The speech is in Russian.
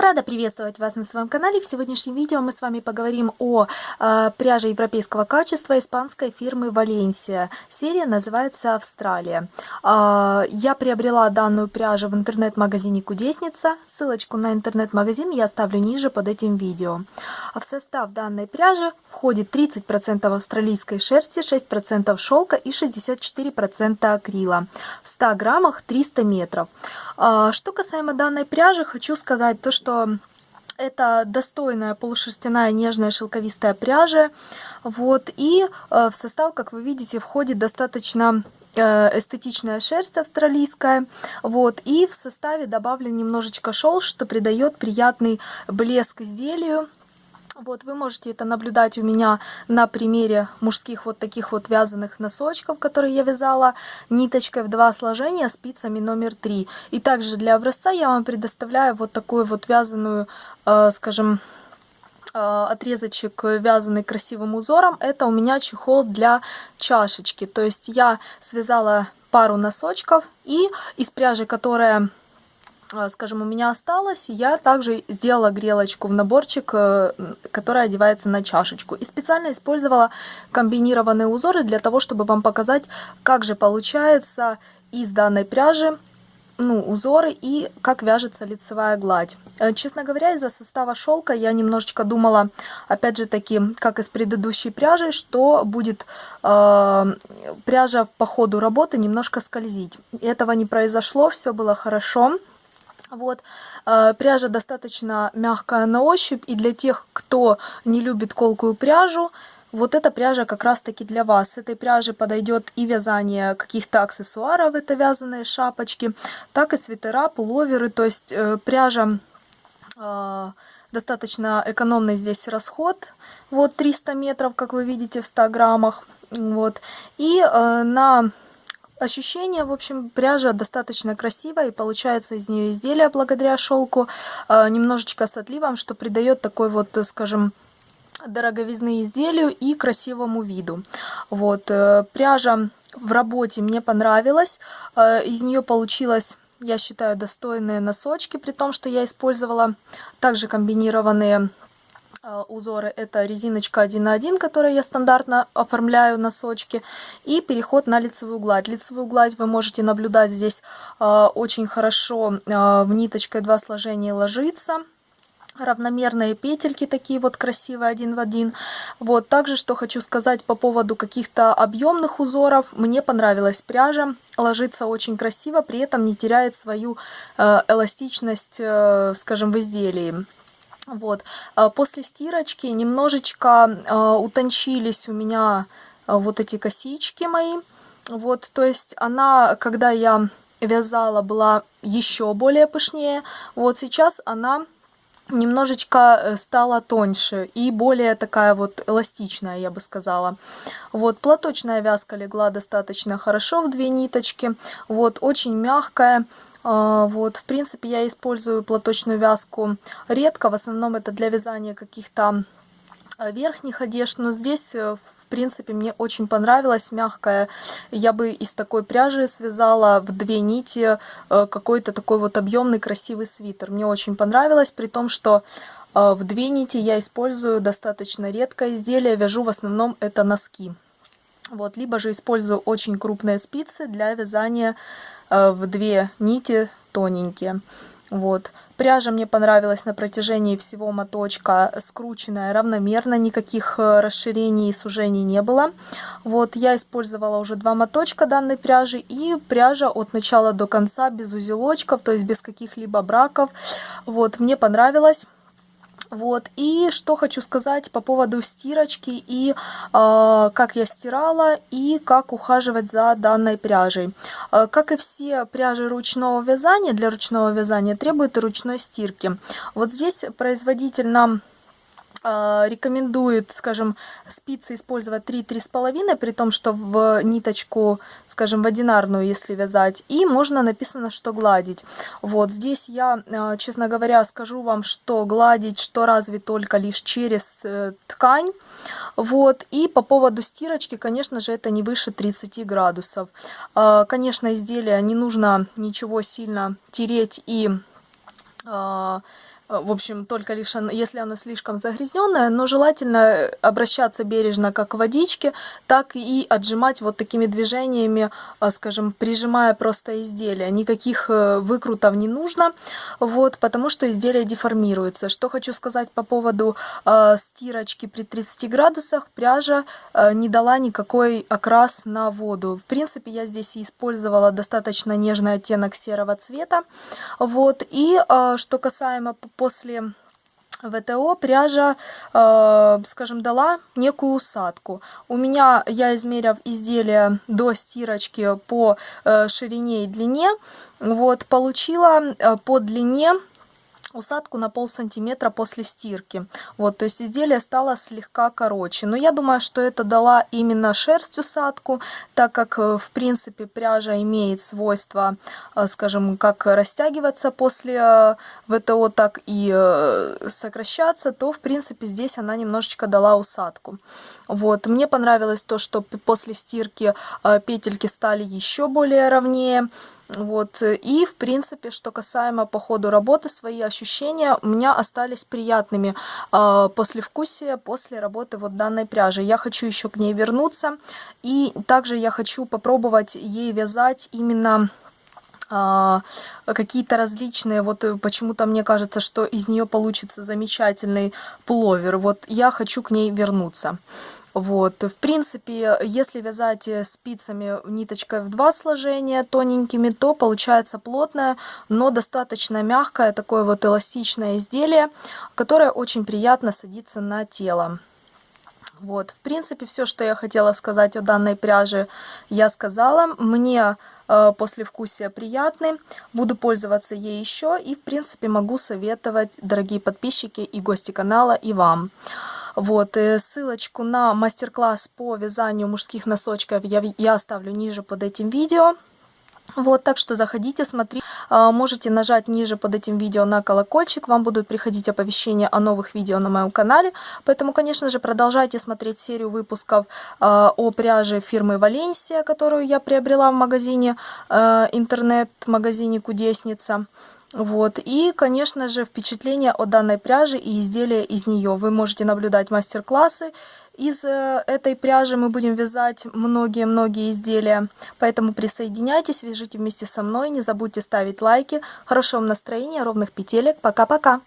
Рада приветствовать вас на своем канале. В сегодняшнем видео мы с вами поговорим о э, пряже европейского качества испанской фирмы Валенсия. Серия называется Австралия. Э, я приобрела данную пряжу в интернет-магазине Кудесница. Ссылочку на интернет-магазин я оставлю ниже под этим видео. В состав данной пряжи входит 30% австралийской шерсти, 6% шелка и 64% акрила. В 100 граммах 300 метров. Э, что касаемо данной пряжи, хочу сказать то, что что это достойная полушерстяная нежная шелковистая пряжа. Вот, и э, в состав, как вы видите, входит достаточно э, эстетичная шерсть австралийская. Вот, и в составе добавлен немножечко шелк, что придает приятный блеск изделию. Вот вы можете это наблюдать у меня на примере мужских вот таких вот вязаных носочков, которые я вязала ниточкой в два сложения спицами номер три. И также для образца я вам предоставляю вот такую вот вязаную, э, скажем, э, отрезочек вязанный красивым узором. Это у меня чехол для чашечки. То есть я связала пару носочков и из пряжи, которая скажем, у меня осталось, я также сделала грелочку в наборчик, э, который одевается на чашечку. И специально использовала комбинированные узоры для того, чтобы вам показать, как же получается из данной пряжи ну, узоры и как вяжется лицевая гладь. Э, честно говоря, из-за состава шелка я немножечко думала, опять же таки, как и с предыдущей пряжей, что будет э, пряжа по ходу работы немножко скользить. Этого не произошло, все было хорошо. Вот, э, пряжа достаточно мягкая на ощупь, и для тех, кто не любит колкую пряжу, вот эта пряжа как раз таки для вас. С этой пряжи подойдет и вязание каких-то аксессуаров, это вязаные шапочки, так и свитера, пуловеры, то есть э, пряжа э, достаточно экономный здесь расход, вот 300 метров, как вы видите, в 100 граммах, вот, и на ощущение, в общем, пряжа достаточно красивая, и получается из нее изделие благодаря шелку, э, немножечко с отливом, что придает такой вот, э, скажем, дороговизны изделию и красивому виду. Вот, э, пряжа в работе мне понравилась, из нее получилось я считаю, достойные носочки, при том, что я использовала также комбинированные узоры это резиночка 1 на 1, которой я стандартно оформляю носочки, и переход на лицевую гладь. Лицевую гладь вы можете наблюдать здесь э, очень хорошо э, в ниточкой два сложения ложится равномерные петельки такие вот красивые один в один. Вот также что хочу сказать по поводу каких-то объемных узоров. Мне понравилась пряжа, ложится очень красиво, при этом не теряет свою э, эластичность, э, скажем, в изделии. Вот. А после стирочки немножечко э, утончились у меня э, вот эти косички мои. Вот, то есть она, когда я вязала, была еще более пышнее. Вот сейчас она немножечко э, стала тоньше и более такая вот эластичная, я бы сказала. Вот, платочная вязка легла достаточно хорошо в две ниточки. Вот, очень мягкая. А, вот, в принципе, я использую платочную вязку редко, в основном это для вязания каких-то а, верхних одежд, но здесь, э, в принципе, мне очень понравилась, мягкая. Я бы из такой пряжи связала в две нити э, какой-то такой вот объемный красивый свитер. Мне очень понравилось, при том, что э, в две нити я использую достаточно редкое изделие, вяжу в основном это носки. Вот, либо же использую очень крупные спицы для вязания Э, в две нити тоненькие. Вот. Пряжа мне понравилась на протяжении всего моточка, скрученная равномерно, никаких э, расширений и сужений не было. Вот, я использовала уже два моточка данной пряжи, и пряжа от начала до конца без узелочков, то есть без каких-либо браков. Вот, мне понравилось. Вот, и что хочу сказать по поводу стирочки и э, как я стирала и как ухаживать за данной пряжей. Э, как и все пряжи ручного вязания, для ручного вязания требует ручной стирки. Вот здесь производитель нам рекомендует, скажем, спицы использовать 3-3,5, при том, что в ниточку, скажем, в одинарную, если вязать, и можно написано, что гладить. Вот здесь я, а, честно говоря, скажу вам, что гладить, что разве только лишь через э, ткань. Вот, и по поводу стирочки, конечно же, это не выше 30 градусов. А, конечно, изделие не нужно ничего сильно тереть и в общем, только лишь если оно слишком загрязненное, но желательно обращаться бережно как к водичке, так и отжимать вот такими движениями, э, скажем, прижимая просто изделие. Никаких э, выкрутов не нужно, вот, потому что изделие деформируется. Что хочу сказать по поводу э, стирочки при 30 градусах, пряжа э, не дала никакой окрас на воду. В принципе, я здесь использовала достаточно нежный оттенок серого цвета, вот, и э, что касаемо после ВТО пряжа, э, скажем, дала некую усадку. У меня, я измерив изделие до стирочки по э, ширине и длине, вот, получила э, по длине усадку на пол сантиметра после стирки. Вот, то есть изделие стало слегка короче. Но я думаю, что это дала именно шерсть усадку, так как, э, в принципе, пряжа имеет свойство, э, скажем, как растягиваться после э, ВТО, так и сокращаться, то, в принципе, здесь она немножечко дала усадку. Вот, мне понравилось то, что после стирки петельки стали еще более ровнее. Вот. И, в принципе, что касаемо по ходу работы, свои ощущения у меня остались приятными э, послевкусия после работы вот данной пряжи. Я хочу еще к ней вернуться. И также я хочу попробовать ей вязать именно а, какие-то различные, вот почему-то мне кажется, что из нее получится замечательный пуловер. Вот я хочу к ней вернуться. Вот, в принципе, если вязать э, спицами ниточкой в два сложения тоненькими, то получается плотное, но достаточно мягкое, такое вот эластичное изделие, которое очень приятно садится на тело. Вот, в принципе, все, что я хотела сказать о данной пряже, я сказала. Мне э, послевкусие приятный, буду пользоваться ей еще и, в принципе, могу советовать, дорогие подписчики и гости канала, и вам. Вот, э, ссылочку на мастер-класс по вязанию мужских носочков я, я оставлю ниже под этим видео. Вот, так что заходите, смотрите. А, можете нажать ниже под этим видео на колокольчик, вам будут приходить оповещения о новых видео на моем канале. Поэтому, конечно же, продолжайте смотреть серию выпусков а, о пряже фирмы Валенсия, которую я приобрела в магазине, а, интернет-магазине Кудесница. Вот. И, конечно же, впечатление о данной пряже и изделия из нее. Вы можете наблюдать мастер-классы. Из э, этой пряжи мы будем вязать многие-многие изделия. Поэтому присоединяйтесь, вяжите вместе со мной. Не забудьте ставить лайки. Хорошего вам настроения, ровных петелек. Пока-пока!